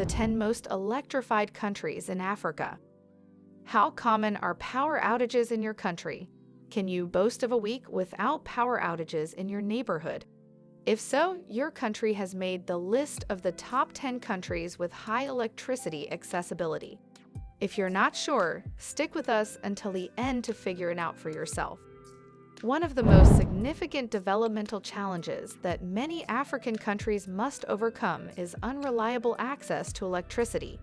the 10 most electrified countries in Africa. How common are power outages in your country? Can you boast of a week without power outages in your neighborhood? If so, your country has made the list of the top 10 countries with high electricity accessibility. If you're not sure, stick with us until the end to figure it out for yourself. One of the most significant developmental challenges that many African countries must overcome is unreliable access to electricity.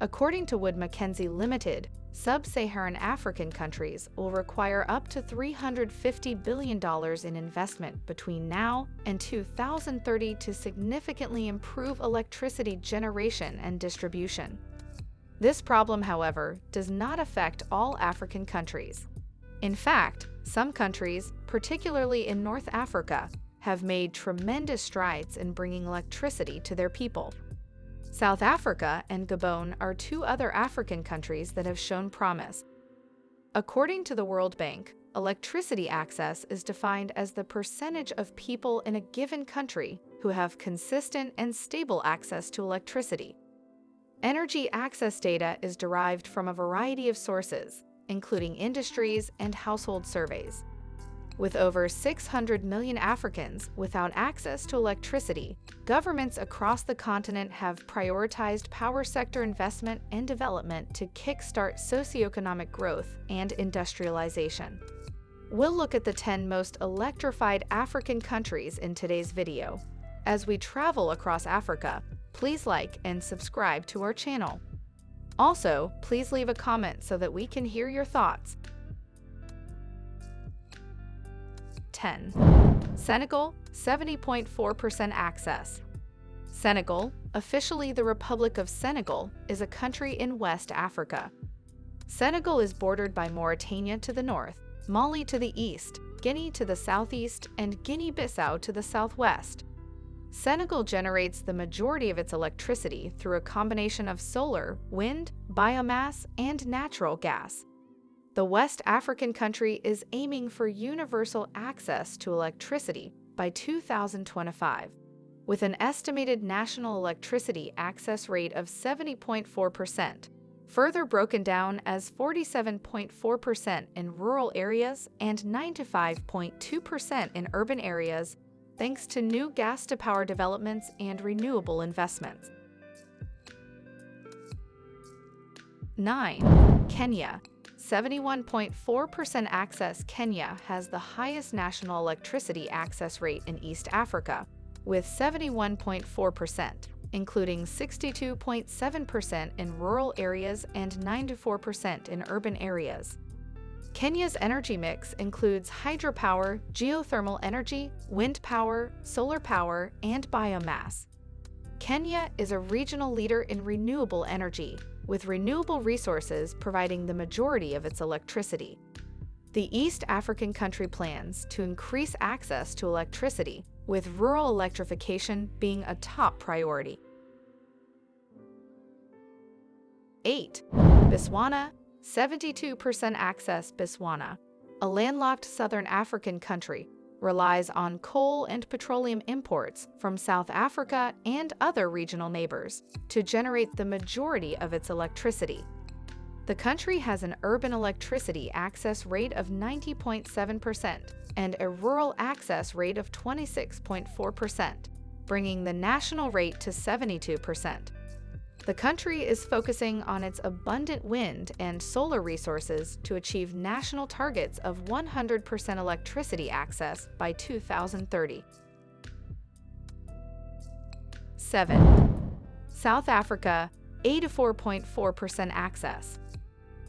According to Wood Mackenzie Limited, sub-Saharan African countries will require up to $350 billion in investment between now and 2030 to significantly improve electricity generation and distribution. This problem, however, does not affect all African countries. In fact, some countries, particularly in North Africa, have made tremendous strides in bringing electricity to their people. South Africa and Gabon are two other African countries that have shown promise. According to the World Bank, electricity access is defined as the percentage of people in a given country who have consistent and stable access to electricity. Energy access data is derived from a variety of sources, including industries and household surveys. With over 600 million Africans without access to electricity, governments across the continent have prioritized power sector investment and development to kickstart socioeconomic growth and industrialization. We'll look at the 10 most electrified African countries in today's video. As we travel across Africa, please like and subscribe to our channel. Also, please leave a comment so that we can hear your thoughts. 10. Senegal, 70.4% access. Senegal, officially the Republic of Senegal, is a country in West Africa. Senegal is bordered by Mauritania to the north, Mali to the east, Guinea to the southeast, and Guinea-Bissau to the southwest. Senegal generates the majority of its electricity through a combination of solar, wind, biomass, and natural gas. The West African country is aiming for universal access to electricity by 2025, with an estimated national electricity access rate of 70.4%, further broken down as 47.4% in rural areas and 95.2% in urban areas thanks to new gas-to-power developments and renewable investments. 9. Kenya 71.4% access Kenya has the highest national electricity access rate in East Africa, with 71.4%, including 62.7% in rural areas and 94% in urban areas. Kenya's energy mix includes hydropower, geothermal energy, wind power, solar power, and biomass. Kenya is a regional leader in renewable energy, with renewable resources providing the majority of its electricity. The East African country plans to increase access to electricity, with rural electrification being a top priority. 8. Botswana 72% access Botswana, a landlocked southern African country, relies on coal and petroleum imports from South Africa and other regional neighbors to generate the majority of its electricity. The country has an urban electricity access rate of 90.7% and a rural access rate of 26.4%, bringing the national rate to 72%. The country is focusing on its abundant wind and solar resources to achieve national targets of 100% electricity access by 2030. 7. South Africa, 84.4% access.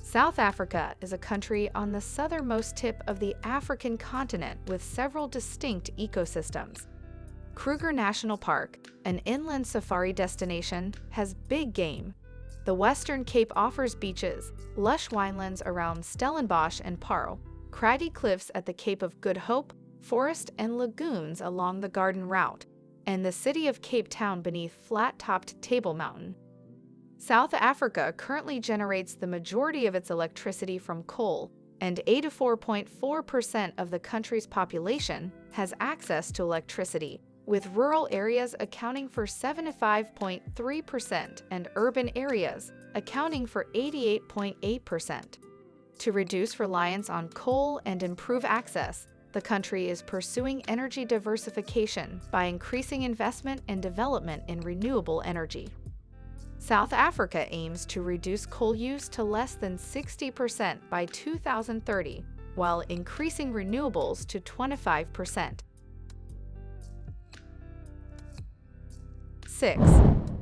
South Africa is a country on the southernmost tip of the African continent with several distinct ecosystems. Kruger National Park, an inland safari destination, has big game. The Western Cape offers beaches, lush winelands around Stellenbosch and Paarl, craggy cliffs at the Cape of Good Hope, forest and lagoons along the Garden Route, and the city of Cape Town beneath flat-topped Table Mountain. South Africa currently generates the majority of its electricity from coal, and 84.4% of the country's population has access to electricity with rural areas accounting for 75.3% and urban areas accounting for 88.8%. To reduce reliance on coal and improve access, the country is pursuing energy diversification by increasing investment and development in renewable energy. South Africa aims to reduce coal use to less than 60% by 2030, while increasing renewables to 25%. 6.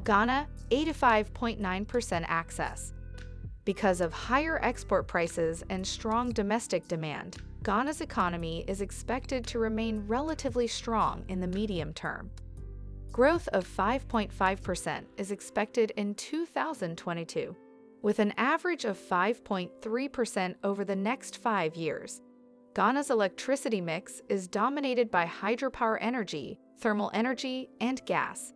Ghana, 85.9% access. Because of higher export prices and strong domestic demand, Ghana's economy is expected to remain relatively strong in the medium term. Growth of 5.5% is expected in 2022, with an average of 5.3% over the next five years. Ghana's electricity mix is dominated by hydropower energy, thermal energy, and gas.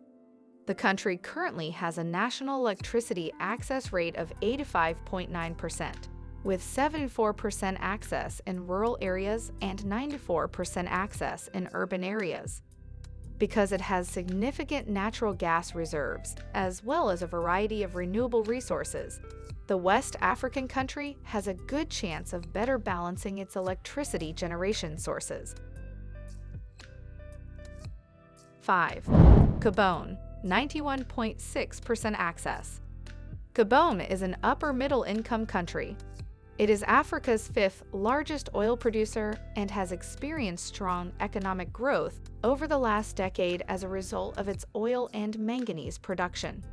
The country currently has a national electricity access rate of 85.9% with 74% access in rural areas and 94% access in urban areas. Because it has significant natural gas reserves, as well as a variety of renewable resources, the West African country has a good chance of better balancing its electricity generation sources. 5. Gabon, 91.6% access. Gabon is an upper middle income country it is Africa's fifth largest oil producer and has experienced strong economic growth over the last decade as a result of its oil and manganese production.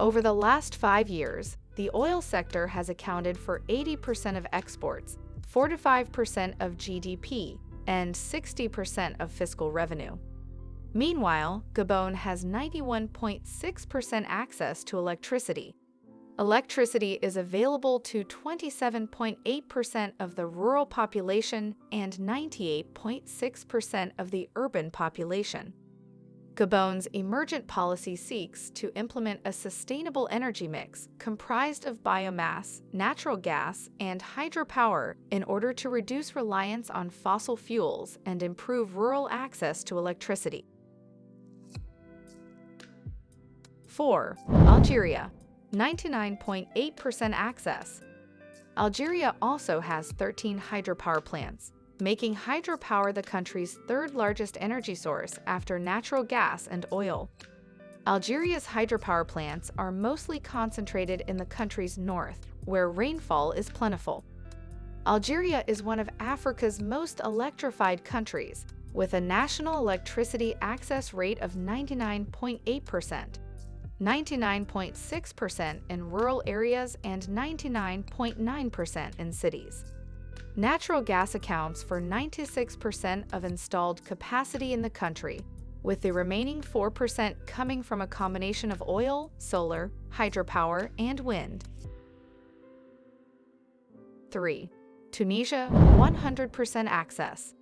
Over the last five years, the oil sector has accounted for 80% of exports, 45% of GDP, and 60% of fiscal revenue. Meanwhile, Gabon has 91.6% access to electricity, Electricity is available to 27.8% of the rural population and 98.6% of the urban population. Gabon's emergent policy seeks to implement a sustainable energy mix comprised of biomass, natural gas, and hydropower in order to reduce reliance on fossil fuels and improve rural access to electricity. 4. Algeria 99.8% access. Algeria also has 13 hydropower plants, making hydropower the country's third largest energy source after natural gas and oil. Algeria's hydropower plants are mostly concentrated in the country's north, where rainfall is plentiful. Algeria is one of Africa's most electrified countries, with a national electricity access rate of 99.8%. 99.6% in rural areas, and 99.9% in cities. Natural gas accounts for 96% of installed capacity in the country, with the remaining 4% coming from a combination of oil, solar, hydropower, and wind. 3. Tunisia 100% access.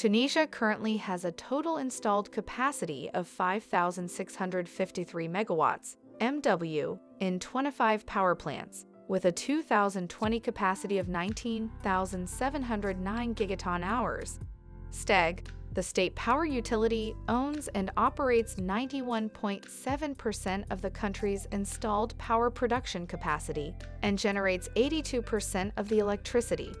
Tunisia currently has a total installed capacity of 5,653 megawatts MW in 25 power plants, with a 2020 capacity of 19,709 gigaton hours. STEG, the state power utility, owns and operates 91.7% of the country's installed power production capacity and generates 82% of the electricity,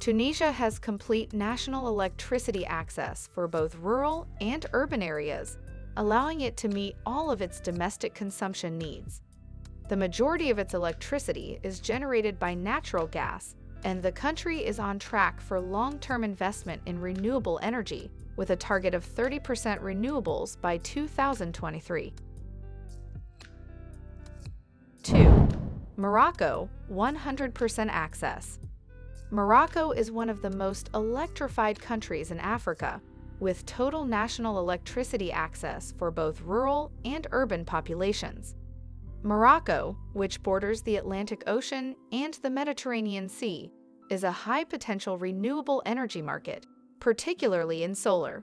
Tunisia has complete national electricity access for both rural and urban areas, allowing it to meet all of its domestic consumption needs. The majority of its electricity is generated by natural gas, and the country is on track for long-term investment in renewable energy, with a target of 30% renewables by 2023. 2. Morocco, 100% access. Morocco is one of the most electrified countries in Africa, with total national electricity access for both rural and urban populations. Morocco, which borders the Atlantic Ocean and the Mediterranean Sea, is a high-potential renewable energy market, particularly in solar.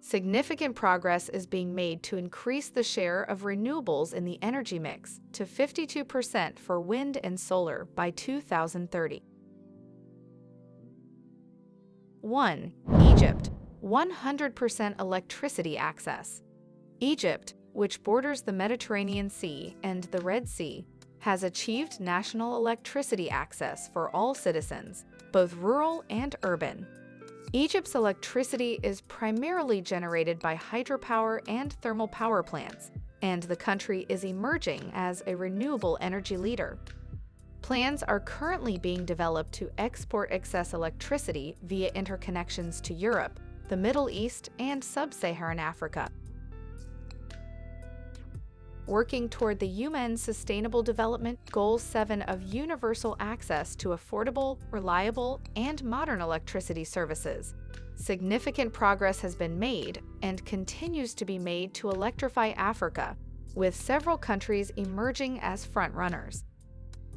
Significant progress is being made to increase the share of renewables in the energy mix to 52% for wind and solar by 2030. 1. Egypt 100% electricity access. Egypt, which borders the Mediterranean Sea and the Red Sea, has achieved national electricity access for all citizens, both rural and urban. Egypt's electricity is primarily generated by hydropower and thermal power plants, and the country is emerging as a renewable energy leader. Plans are currently being developed to export excess electricity via interconnections to Europe, the Middle East, and sub-Saharan Africa. Working toward the UN Sustainable Development Goal 7 of universal access to affordable, reliable, and modern electricity services, significant progress has been made and continues to be made to electrify Africa, with several countries emerging as frontrunners.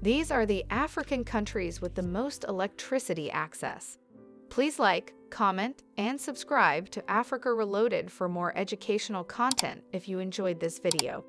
These are the African countries with the most electricity access. Please like, comment, and subscribe to Africa Reloaded for more educational content if you enjoyed this video.